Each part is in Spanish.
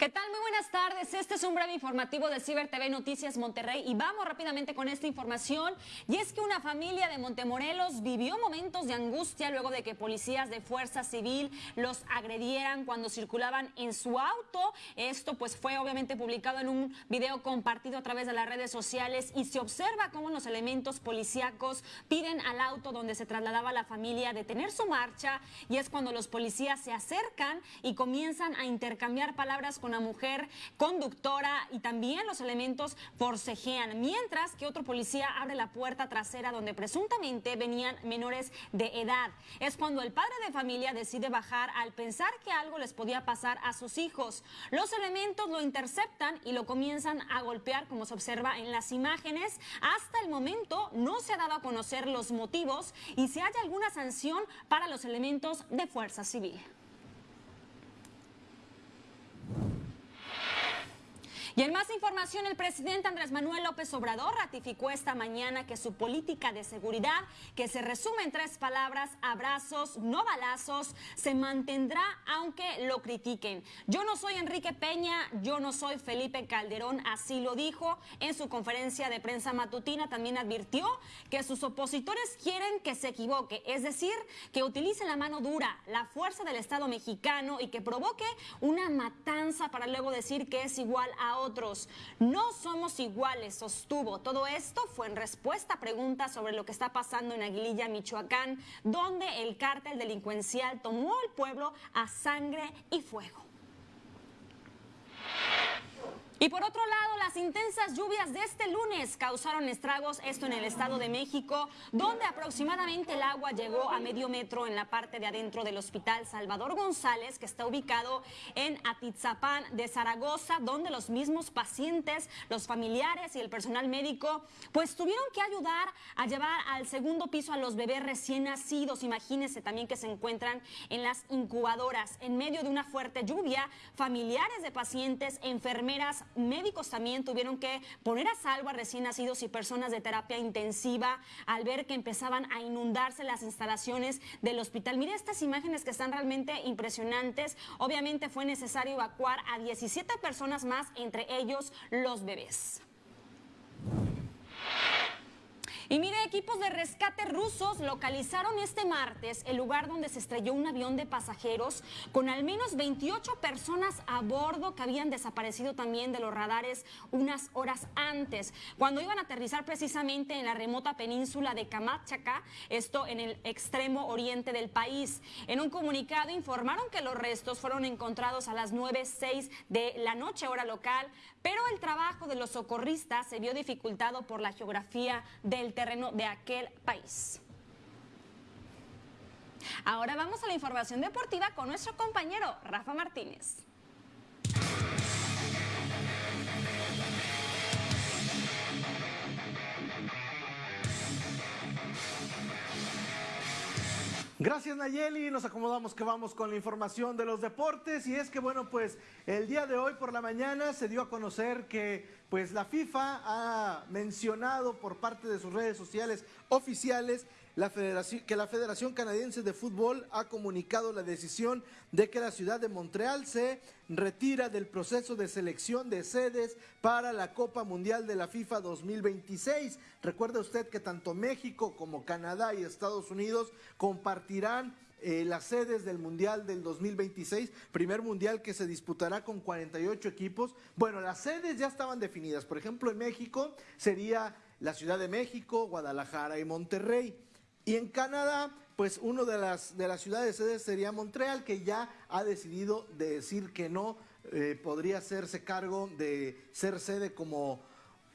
¿Qué tal? Este es un breve informativo de Ciber TV Noticias Monterrey y vamos rápidamente con esta información. Y es que una familia de Montemorelos vivió momentos de angustia luego de que policías de Fuerza Civil los agredieran cuando circulaban en su auto. Esto pues fue obviamente publicado en un video compartido a través de las redes sociales y se observa cómo los elementos policíacos piden al auto donde se trasladaba la familia detener su marcha y es cuando los policías se acercan y comienzan a intercambiar palabras con la mujer con conductora y también los elementos forcejean, mientras que otro policía abre la puerta trasera donde presuntamente venían menores de edad. Es cuando el padre de familia decide bajar al pensar que algo les podía pasar a sus hijos. Los elementos lo interceptan y lo comienzan a golpear como se observa en las imágenes. Hasta el momento no se ha dado a conocer los motivos y si hay alguna sanción para los elementos de fuerza civil. Y en más información, el presidente Andrés Manuel López Obrador ratificó esta mañana que su política de seguridad, que se resume en tres palabras, abrazos, no balazos, se mantendrá aunque lo critiquen. Yo no soy Enrique Peña, yo no soy Felipe Calderón, así lo dijo en su conferencia de prensa matutina. También advirtió que sus opositores quieren que se equivoque, es decir, que utilice la mano dura, la fuerza del Estado mexicano y que provoque una matanza para luego decir que es igual a otro no somos iguales, sostuvo. Todo esto fue en respuesta a preguntas sobre lo que está pasando en Aguililla, Michoacán, donde el cártel delincuencial tomó al pueblo a sangre y fuego. Y por otro lado, las intensas lluvias de este lunes causaron estragos, esto en el Estado de México, donde aproximadamente el agua llegó a medio metro en la parte de adentro del Hospital Salvador González, que está ubicado en Atizapán de Zaragoza, donde los mismos pacientes, los familiares y el personal médico, pues tuvieron que ayudar a llevar al segundo piso a los bebés recién nacidos. Imagínense también que se encuentran en las incubadoras. En medio de una fuerte lluvia, familiares de pacientes, enfermeras, médicos también tuvieron que poner a salvo a recién nacidos y personas de terapia intensiva al ver que empezaban a inundarse las instalaciones del hospital. Mire estas imágenes que están realmente impresionantes. Obviamente fue necesario evacuar a 17 personas más, entre ellos los bebés. Y mire, equipos de rescate rusos localizaron este martes el lugar donde se estrelló un avión de pasajeros con al menos 28 personas a bordo que habían desaparecido también de los radares unas horas antes, cuando iban a aterrizar precisamente en la remota península de Kamchatka, esto en el extremo oriente del país. En un comunicado informaron que los restos fueron encontrados a las 9.06 de la noche hora local, pero el trabajo de los socorristas se vio dificultado por la geografía del terreno de aquel país. Ahora vamos a la información deportiva con nuestro compañero Rafa Martínez. Gracias Nayeli, nos acomodamos que vamos con la información de los deportes. Y es que bueno pues el día de hoy por la mañana se dio a conocer que pues la FIFA ha mencionado por parte de sus redes sociales oficiales la federación, que la Federación Canadiense de Fútbol ha comunicado la decisión de que la ciudad de Montreal se retira del proceso de selección de sedes para la Copa Mundial de la FIFA 2026. Recuerde usted que tanto México como Canadá y Estados Unidos compartirán eh, las sedes del Mundial del 2026, primer Mundial que se disputará con 48 equipos. Bueno, las sedes ya estaban definidas. Por ejemplo, en México sería la Ciudad de México, Guadalajara y Monterrey. Y en Canadá, pues una de las, de las ciudades sedes sería Montreal, que ya ha decidido decir que no eh, podría hacerse cargo de ser sede como,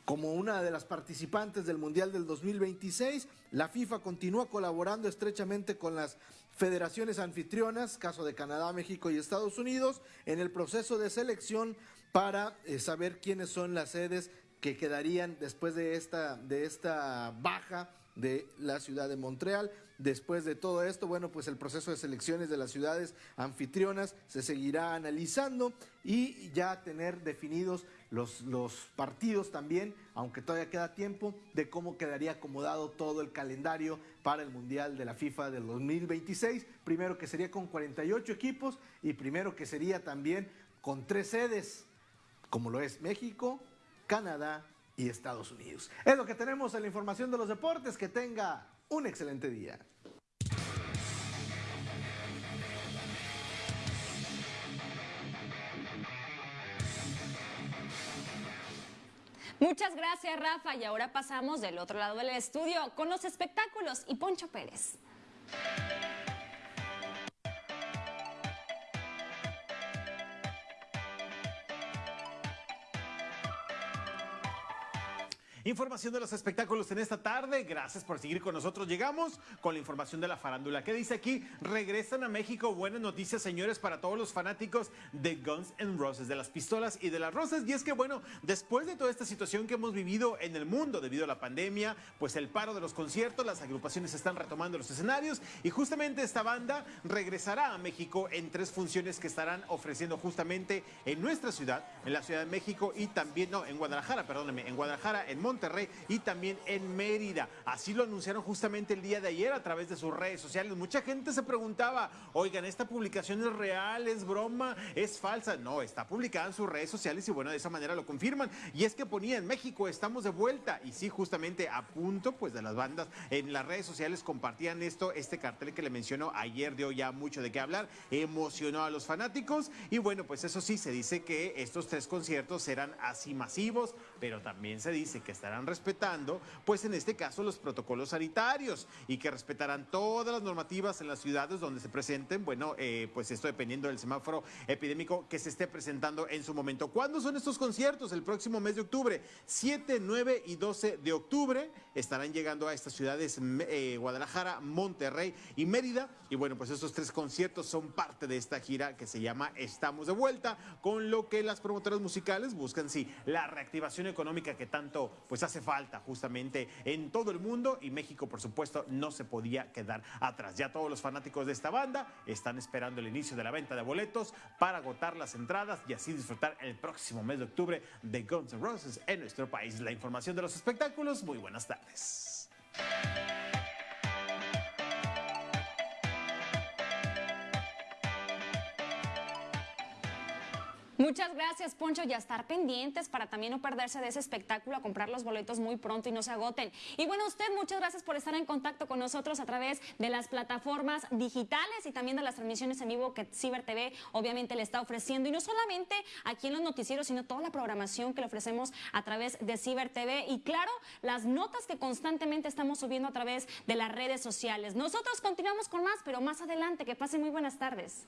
como una de las participantes del Mundial del 2026. La FIFA continúa colaborando estrechamente con las federaciones anfitrionas, caso de Canadá, México y Estados Unidos, en el proceso de selección para eh, saber quiénes son las sedes que quedarían después de esta, de esta baja de la ciudad de Montreal. Después de todo esto, bueno, pues el proceso de selecciones de las ciudades anfitrionas se seguirá analizando y ya tener definidos los, los partidos también, aunque todavía queda tiempo, de cómo quedaría acomodado todo el calendario para el Mundial de la FIFA del 2026. Primero que sería con 48 equipos y primero que sería también con tres sedes como lo es México, Canadá y Estados Unidos. Es lo que tenemos en la información de los deportes. Que tenga un excelente día. Muchas gracias, Rafa. Y ahora pasamos del otro lado del estudio con los espectáculos y Poncho Pérez. Información de los espectáculos en esta tarde. Gracias por seguir con nosotros. Llegamos con la información de la farándula. ¿Qué dice aquí? Regresan a México. Buenas noticias, señores, para todos los fanáticos de Guns N' Roses, de las pistolas y de las rosas. Y es que, bueno, después de toda esta situación que hemos vivido en el mundo debido a la pandemia, pues el paro de los conciertos, las agrupaciones están retomando los escenarios y justamente esta banda regresará a México en tres funciones que estarán ofreciendo justamente en nuestra ciudad, en la Ciudad de México y también, no, en Guadalajara, perdóneme, en Guadalajara, en Monterrey Monterrey y también en Mérida. Así lo anunciaron justamente el día de ayer a través de sus redes sociales. Mucha gente se preguntaba, oigan, ¿esta publicación es real, es broma, es falsa? No, está publicada en sus redes sociales y bueno, de esa manera lo confirman. Y es que ponía en México, estamos de vuelta. Y sí, justamente a punto pues de las bandas en las redes sociales compartían esto, este cartel que le mencionó ayer dio ya mucho de qué hablar, emocionó a los fanáticos y bueno, pues eso sí, se dice que estos tres conciertos serán así masivos, pero también se dice que estarán respetando, pues en este caso, los protocolos sanitarios y que respetarán todas las normativas en las ciudades donde se presenten. Bueno, eh, pues esto dependiendo del semáforo epidémico que se esté presentando en su momento. ¿Cuándo son estos conciertos? El próximo mes de octubre, 7, 9 y 12 de octubre estarán llegando a estas ciudades eh, Guadalajara, Monterrey y Mérida. Y bueno, pues estos tres conciertos son parte de esta gira que se llama Estamos de vuelta, con lo que las promotoras musicales buscan, sí, la económica que tanto pues hace falta justamente en todo el mundo y México, por supuesto, no se podía quedar atrás. Ya todos los fanáticos de esta banda están esperando el inicio de la venta de boletos para agotar las entradas y así disfrutar el próximo mes de octubre de Guns N' Roses en nuestro país. La información de los espectáculos, muy buenas tardes. Muchas gracias, Poncho, y a estar pendientes para también no perderse de ese espectáculo, a comprar los boletos muy pronto y no se agoten. Y bueno, usted, muchas gracias por estar en contacto con nosotros a través de las plataformas digitales y también de las transmisiones en vivo que Ciber TV obviamente le está ofreciendo. Y no solamente aquí en los noticieros, sino toda la programación que le ofrecemos a través de Ciber TV. Y claro, las notas que constantemente estamos subiendo a través de las redes sociales. Nosotros continuamos con más, pero más adelante. Que pasen muy buenas tardes.